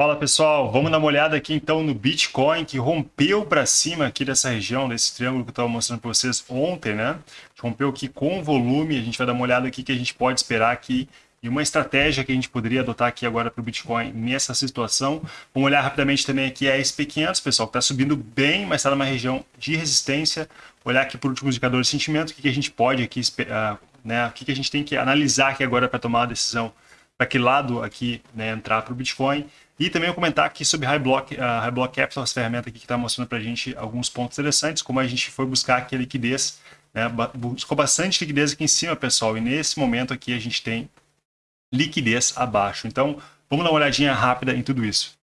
Fala pessoal, vamos dar uma olhada aqui então no Bitcoin que rompeu para cima aqui dessa região, desse triângulo que eu estava mostrando para vocês ontem, né? Rompeu aqui com volume, a gente vai dar uma olhada aqui que a gente pode esperar aqui e uma estratégia que a gente poderia adotar aqui agora para o Bitcoin nessa situação. Vamos olhar rapidamente também aqui a SP500, pessoal, que está subindo bem, mas está numa região de resistência. Olhar aqui por último indicador de sentimento, o que, que a gente pode aqui, uh, né? O que, que a gente tem que analisar aqui agora para tomar a decisão para que lado aqui né, entrar para o Bitcoin. E também eu comentar aqui sobre High Block, uh, High Block Capital, essa ferramenta aqui que está mostrando para a gente alguns pontos interessantes, como a gente foi buscar aqui a liquidez, né, buscou bastante liquidez aqui em cima, pessoal, e nesse momento aqui a gente tem liquidez abaixo. Então, vamos dar uma olhadinha rápida em tudo isso.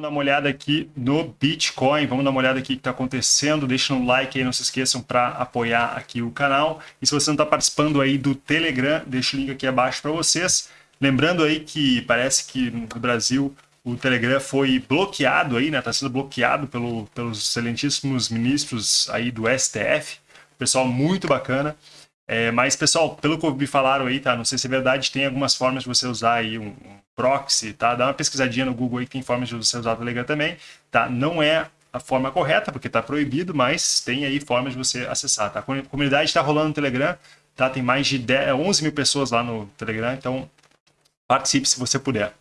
Vamos dar uma olhada aqui no Bitcoin, vamos dar uma olhada aqui o que está acontecendo, deixa um like aí, não se esqueçam para apoiar aqui o canal. E se você não está participando aí do Telegram, deixa o link aqui abaixo para vocês. Lembrando aí que parece que no Brasil o Telegram foi bloqueado aí, né? Está sendo bloqueado pelo, pelos excelentíssimos ministros aí do STF. Pessoal muito bacana. É, mas, pessoal, pelo que me falaram aí, tá? Não sei se é verdade, tem algumas formas de você usar aí um proxy, tá? Dá uma pesquisadinha no Google aí que tem formas de você usar o Telegram também, tá? Não é a forma correta, porque está proibido, mas tem aí formas de você acessar, tá? A comunidade está rolando no Telegram, tá? Tem mais de 10, 11 mil pessoas lá no Telegram, então participe se você puder.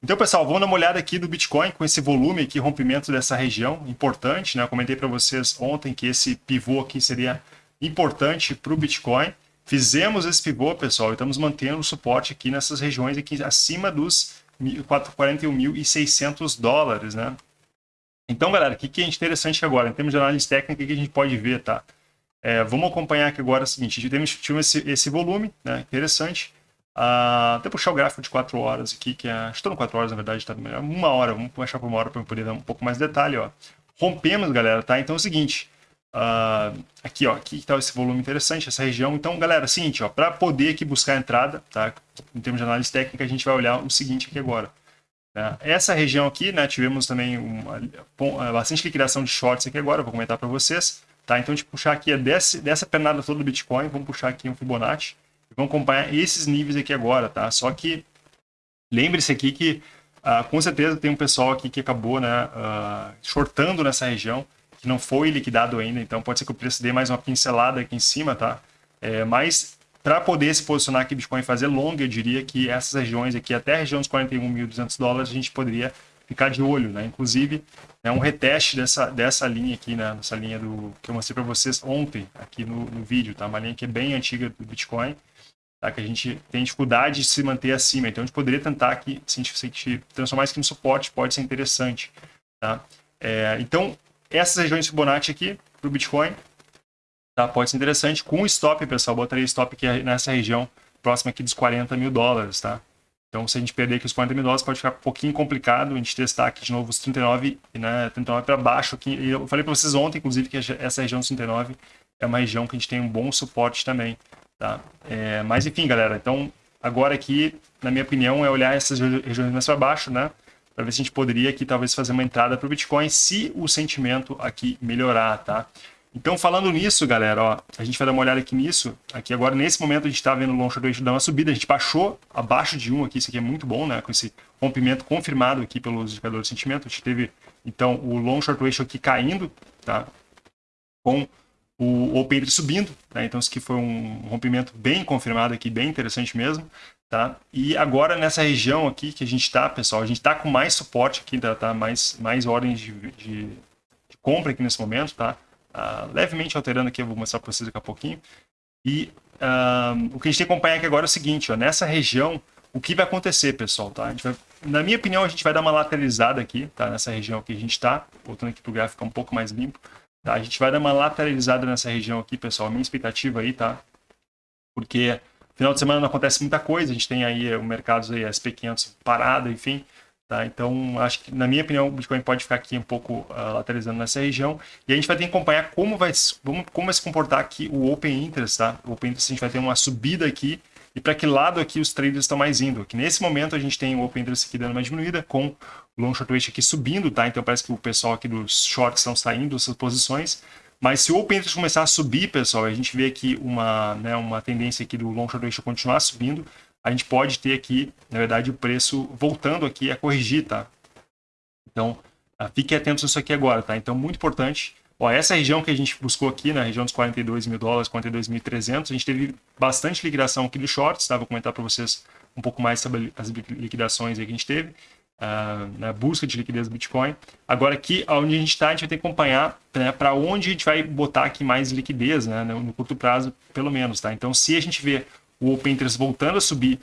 Então, pessoal, vamos dar uma olhada aqui do Bitcoin com esse volume aqui, rompimento dessa região, importante, né? Eu comentei para vocês ontem que esse pivô aqui seria importante para o Bitcoin. Fizemos esse pivô, pessoal, e estamos mantendo o suporte aqui nessas regiões aqui acima dos 41.600 dólares, né? Então, galera, o que, que é interessante agora? Em termos de análise técnica, o que a gente pode ver, tá? É, vamos acompanhar aqui agora o seguinte, gente tem esse, esse volume, né? Interessante. Uh, até puxar o gráfico de 4 horas aqui, que é... Estou no 4 horas, na verdade, tá melhor. Uma hora, vamos puxar por uma hora para eu poder dar um pouco mais de detalhe, ó. Rompemos, galera, tá? Então é o seguinte, Uh, aqui, ó, aqui está esse volume interessante, essa região. Então, galera, é seguinte, ó, para poder aqui buscar a entrada, tá? Em termos de análise técnica, a gente vai olhar o seguinte aqui agora. Né? Essa região aqui, né, tivemos também uma, é, bastante liquidação de shorts aqui agora, vou comentar para vocês, tá? Então, a gente puxar aqui desse, dessa pernada toda do Bitcoin, vamos puxar aqui um Fibonacci e vamos acompanhar esses níveis aqui agora, tá? Só que lembre-se aqui que uh, com certeza tem um pessoal aqui que acabou, né, uh, shortando nessa região, não foi liquidado ainda, então pode ser que o preço dê mais uma pincelada aqui em cima, tá? É, mas para poder se posicionar aqui Bitcoin fazer long, eu diria que essas regiões aqui, até a região dos 41.200 dólares, a gente poderia ficar de olho, né? Inclusive, é um reteste dessa, dessa linha aqui, né? Dessa linha do que eu mostrei para vocês ontem aqui no, no, vídeo, tá? Uma linha que é bem antiga do Bitcoin, tá? Que a gente tem dificuldade de se manter acima. Então, a gente poderia tentar aqui, se a gente, se a gente transformar isso aqui no suporte, pode ser interessante, tá? É, então, essas regiões Fibonacci aqui para o Bitcoin, tá? pode ser interessante. Com stop, pessoal, botaria stop aqui nessa região próxima aqui dos 40 mil dólares, tá? Então, se a gente perder aqui os 40 mil dólares, pode ficar um pouquinho complicado a gente testar aqui de novo os 39, né, 39 para baixo aqui. E eu falei para vocês ontem, inclusive, que essa região dos 39 é uma região que a gente tem um bom suporte também, tá? É, mas, enfim, galera, então, agora aqui, na minha opinião, é olhar essas regiões mais para baixo, né? Para ver se a gente poderia aqui talvez fazer uma entrada para o Bitcoin se o sentimento aqui melhorar, tá? Então, falando nisso, galera, ó, a gente vai dar uma olhada aqui nisso. Aqui agora, nesse momento, a gente está vendo o long short dar uma subida. A gente baixou abaixo de 1 aqui, isso aqui é muito bom, né? Com esse rompimento confirmado aqui pelos indicadores de sentimento. A gente teve, então, o long short ratio aqui caindo, tá? Com o open subindo, tá? Então, isso aqui foi um rompimento bem confirmado aqui, bem interessante mesmo. Tá? E agora nessa região aqui que a gente está, pessoal, a gente está com mais suporte aqui, tá, tá? mais, mais ordens de, de, de, compra aqui nesse momento, tá? Uh, levemente alterando aqui, eu vou mostrar para vocês daqui a pouquinho. E uh, o que a gente tem que acompanhar aqui agora é o seguinte, ó, nessa região, o que vai acontecer, pessoal, tá? Vai, na minha opinião, a gente vai dar uma lateralizada aqui, tá? Nessa região que a gente está, voltando aqui para o gráfico um pouco mais limpo, tá? A gente vai dar uma lateralizada nessa região aqui, pessoal, minha expectativa aí, tá? Porque Final de semana não acontece muita coisa, a gente tem aí o mercado aí, SP500 parado, enfim. Tá? Então, acho que, na minha opinião, o Bitcoin pode ficar aqui um pouco uh, lateralizando nessa região. E a gente vai ter que acompanhar como vai, como, vai se comportar aqui o Open Interest. Tá? O Open Interest a gente vai ter uma subida aqui. E para que lado aqui os traders estão mais indo? Que nesse momento a gente tem o Open Interest aqui dando uma diminuída, com o Long Short Weight aqui subindo. tá? Então parece que o pessoal aqui dos shorts estão saindo dessas posições. Mas se o Open Interest começar a subir, pessoal, a gente vê aqui uma, né, uma tendência aqui do long short ratio continuar subindo, a gente pode ter aqui, na verdade, o preço voltando aqui a corrigir, tá? Então, uh, fiquem atentos nisso aqui agora, tá? Então, muito importante. Ó, essa região que a gente buscou aqui, na região dos 42 mil dólares, 42.300, a gente teve bastante liquidação aqui dos shorts, tá? Vou comentar para vocês um pouco mais sobre as liquidações que a gente teve uh, na busca de liquidez do Bitcoin. Agora aqui, onde a gente está, a gente vai ter que acompanhar né, para onde a gente vai botar aqui mais liquidez, né, no, curto prazo, pelo menos. Tá? Então, se a gente vê o Open Interest voltando a subir,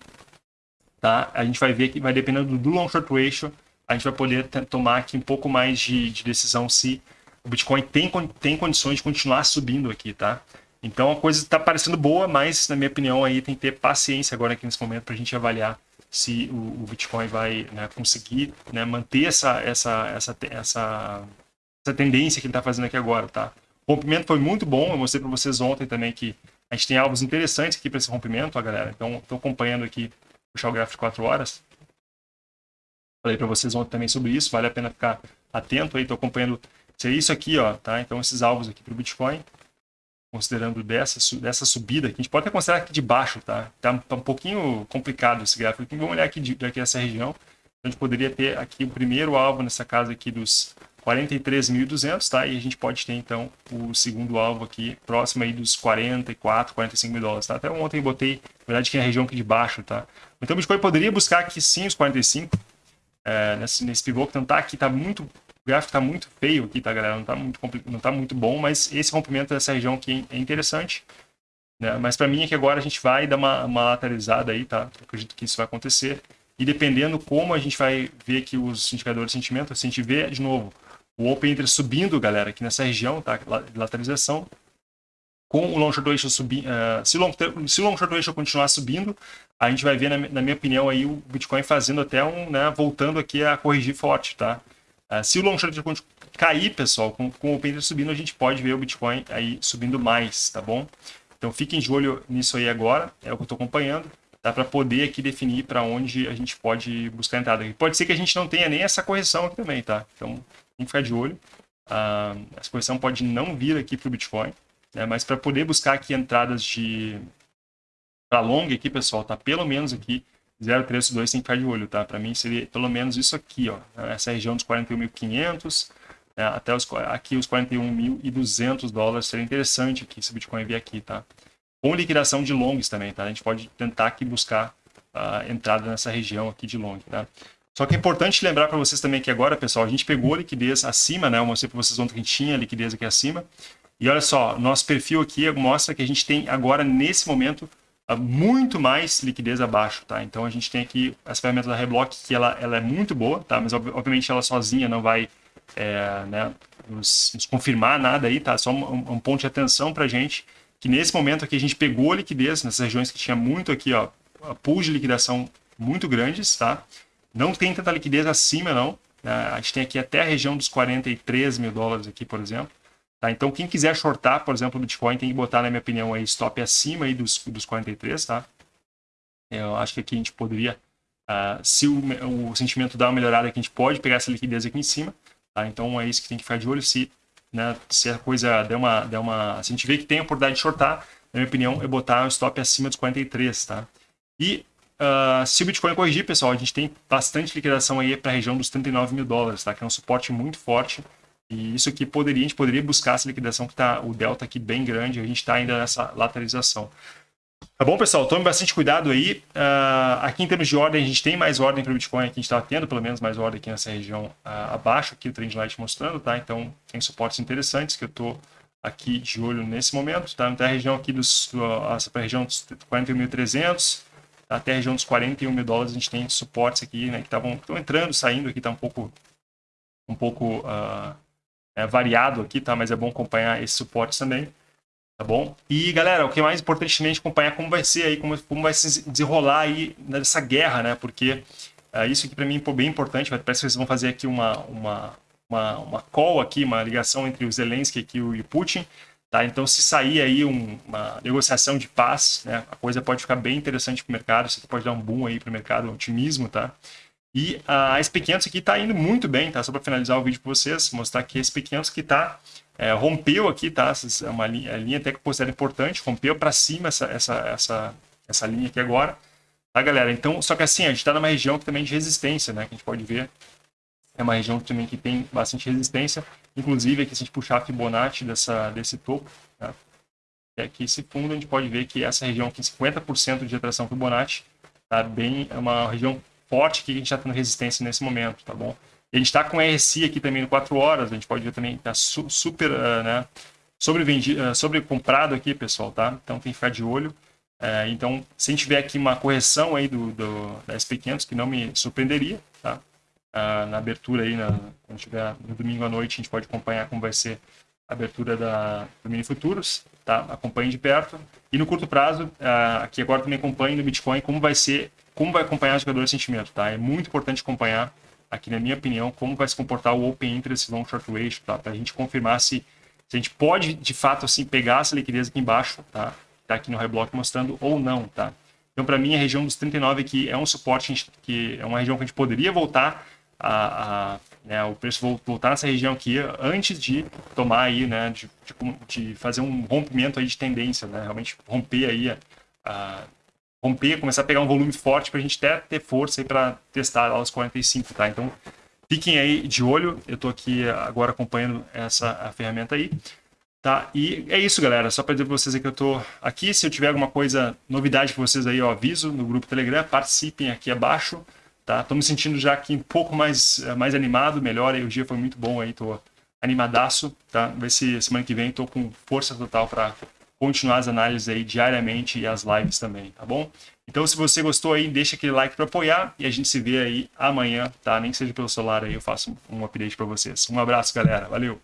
tá, a gente vai ver que vai dependendo do long short ratio, a gente vai poder tomar aqui um pouco mais de, de decisão se o Bitcoin tem, tem condições de continuar subindo aqui, tá? Então a coisa está parecendo boa, mas na minha opinião aí tem que ter paciência agora aqui nesse momento para a gente avaliar se o, o Bitcoin vai né, conseguir né, manter essa, essa, essa, essa, essa tendência que ele está fazendo aqui agora, tá? O rompimento foi muito bom, eu mostrei para vocês ontem também que a gente tem alvos interessantes aqui para esse rompimento, ó, galera. Então, estou acompanhando aqui, puxar o gráfico de 4 horas. Falei para vocês ontem também sobre isso, vale a pena ficar atento aí, estou acompanhando é isso aqui, ó, tá? Então, esses alvos aqui para o Bitcoin considerando dessa, dessa subida, que a gente pode até considerar aqui de baixo, tá? Tá, tá um pouquinho complicado esse gráfico. Vamos olhar aqui, de, aqui essa região. A gente poderia ter aqui o primeiro alvo nessa casa aqui dos 43.200, tá? E a gente pode ter, então, o segundo alvo aqui, próximo aí dos 44, 45 mil dólares, tá? Até ontem eu botei, na verdade, aqui na região aqui de baixo, tá? Então, o Bitcoin poderia buscar aqui sim os 45, é, nesse, nesse pivô que não tá aqui, tá muito o gráfico está muito feio aqui, tá, galera? Não está muito, tá muito bom, mas esse rompimento dessa região aqui é interessante. Né? Mas para mim é que agora a gente vai dar uma, uma lateralizada aí, tá? Eu acredito que isso vai acontecer. E dependendo como a gente vai ver aqui os indicadores de sentimento, se a gente vê de novo o Open Interest subindo, galera, aqui nessa região, tá? Lateralização. Com o Long Short Ratio subindo, uh, se, long, se o Long Short Ratio continuar subindo, a gente vai ver, na, na minha opinião, aí o Bitcoin fazendo até um, né, voltando aqui a corrigir forte, tá? Uh, se o long short cair, pessoal, com, com o Open subindo, a gente pode ver o Bitcoin aí subindo mais, tá bom? Então fiquem de olho nisso aí agora, é o que eu estou acompanhando, dá para poder aqui definir para onde a gente pode buscar entrada. Pode ser que a gente não tenha nem essa correção aqui também, tá? Então tem que ficar de olho. Uh, essa correção pode não vir aqui para o Bitcoin, né? mas para poder buscar aqui entradas de para long aqui, pessoal, tá pelo menos aqui 0,382 tem que ficar de olho, tá? Para mim seria pelo menos isso aqui, ó. Essa região dos 41.500 né? até os, aqui os 41.200 dólares. Seria interessante aqui se o Bitcoin vier aqui, tá? Com liquidação de longs também, tá? A gente pode tentar aqui buscar a entrada nessa região aqui de long, tá? Só que é importante lembrar para vocês também que agora, pessoal, a gente pegou a liquidez acima, né? Eu mostrei para vocês ontem que a gente tinha liquidez aqui acima. E olha só, nosso perfil aqui mostra que a gente tem agora, nesse momento, muito mais liquidez abaixo, tá? Então a gente tem aqui essa ferramenta da Reblock que ela, ela é muito boa, tá? Mas obviamente ela sozinha não vai é, né, nos, nos, confirmar nada aí, tá? Só um, um ponto de atenção pra gente que nesse momento aqui a gente pegou a liquidez nessas regiões que tinha muito aqui, ó, pools de liquidação muito grandes, tá? Não tem tanta liquidez acima, não. Né? A gente tem aqui até a região dos 43 mil dólares aqui, por exemplo. Tá? Então, quem quiser shortar, por exemplo, o Bitcoin, tem que botar, na minha opinião, aí, stop acima aí dos, dos 43, tá? Eu acho que aqui a gente poderia, uh, se o, o, sentimento dá uma melhorada, aqui a gente pode pegar essa liquidez aqui em cima, tá? Então, é isso que tem que ficar de olho. Se, né, se a coisa der uma, der uma... Se a gente vê que tem a oportunidade de shortar, na minha opinião, é botar o stop acima dos 43, tá? E uh, se o Bitcoin corrigir, pessoal, a gente tem bastante liquidação aí para a região dos 39 mil dólares, tá? Que é um suporte muito forte e isso aqui poderia, a gente poderia buscar essa liquidação que está o delta aqui bem grande, a gente está ainda nessa lateralização. Tá bom, pessoal? Tome bastante cuidado aí. Uh, aqui em termos de ordem, a gente tem mais ordem para o Bitcoin, aqui a gente está tendo pelo menos mais ordem aqui nessa região uh, abaixo, aqui o Trendlight mostrando, tá? Então tem suportes interessantes que eu estou aqui de olho nesse momento, tá? Até a região aqui dos, essa região dos 41.300, até a região dos 41 mil dólares, a gente tem suportes aqui, né? Que estavam entrando, saindo aqui, tá um pouco, um pouco uh, é, variado aqui, tá? Mas é bom acompanhar esse suporte também, tá bom? E, galera, o que é mais importante também é acompanhar como vai ser aí, como, como vai se desenrolar aí nessa guerra, né? Porque é, isso aqui para mim é bem importante, parece que vocês vão fazer aqui uma, uma, uma, uma call aqui, uma ligação entre o Zelensky aqui e o Putin, Tá? Então, se sair aí um, uma negociação de paz, né, a coisa pode ficar bem interessante para o mercado, isso aqui pode dar um boom aí para o mercado, um otimismo, tá? E a SP500 aqui está indo muito bem, tá? Só para finalizar o vídeo para vocês, mostrar que a SP500 que está É, rompeu aqui, tá? É uma linha, a linha até que eu importante, rompeu para cima essa, essa, essa, essa linha aqui agora, tá, galera? Então, só que assim, a gente está numa região que também de resistência, né? Que a gente pode ver. É uma região também que tem bastante resistência. Inclusive, aqui se a gente puxar a Fibonacci dessa, desse topo, tá? É aqui esse fundo, a gente pode ver que essa região aqui, 50% de atração Fibonacci, tá bem, é uma região forte que a gente está tendo resistência nesse momento, tá bom? A gente está com RSI aqui também no 4 horas, a gente pode ver também, está su super, uh, né, sobrevendido, uh, sobrecomprado aqui, pessoal, tá? Então tem que ficar de olho. Uh, então, se a gente tiver aqui uma correção aí do, do da SP500, que não me surpreenderia, tá? Uh, na abertura aí, na, quando tiver no domingo à noite, a gente pode acompanhar como vai ser abertura da, do Mini Futuros, tá? Acompanhe de perto. E no curto prazo, uh, aqui agora também acompanhe no Bitcoin como vai ser, como vai acompanhar o jogador de sentimento, tá? É muito importante acompanhar, aqui na minha opinião, como vai se comportar o Open Interest Long Short Ratio, tá? Para a gente confirmar se, se a gente pode, de fato, assim, pegar essa liquidez aqui embaixo, tá? Tá aqui no Reblock mostrando ou não, tá? Então, para mim, a região dos 39 aqui é um suporte que é uma região que a gente poderia voltar a, a né, o preço voltar nessa região aqui antes de tomar aí, né, de, de, de fazer um rompimento aí de tendência, né, realmente romper aí, a, a romper, começar a pegar um volume forte para a gente até ter força aí para testar lá os 45, tá? Então, fiquem aí de olho, eu estou aqui agora acompanhando essa ferramenta aí. Tá? E é isso, galera. Só para dizer para vocês que eu estou aqui. Se eu tiver alguma coisa, novidade para vocês aí, eu aviso no grupo Telegram. Participem aqui abaixo. Tá? Tô me sentindo já aqui um pouco mais, eh, mais animado, melhor. Aí, o dia foi muito bom aí, tô animadaço. Tá? Ver se semana que vem tô com força total para continuar as análises aí diariamente e as lives também, tá bom? Então, se você gostou aí, deixa aquele like para apoiar e a gente se vê aí amanhã, tá? Nem que seja pelo celular aí, eu faço um update para vocês. Um abraço, galera. Valeu!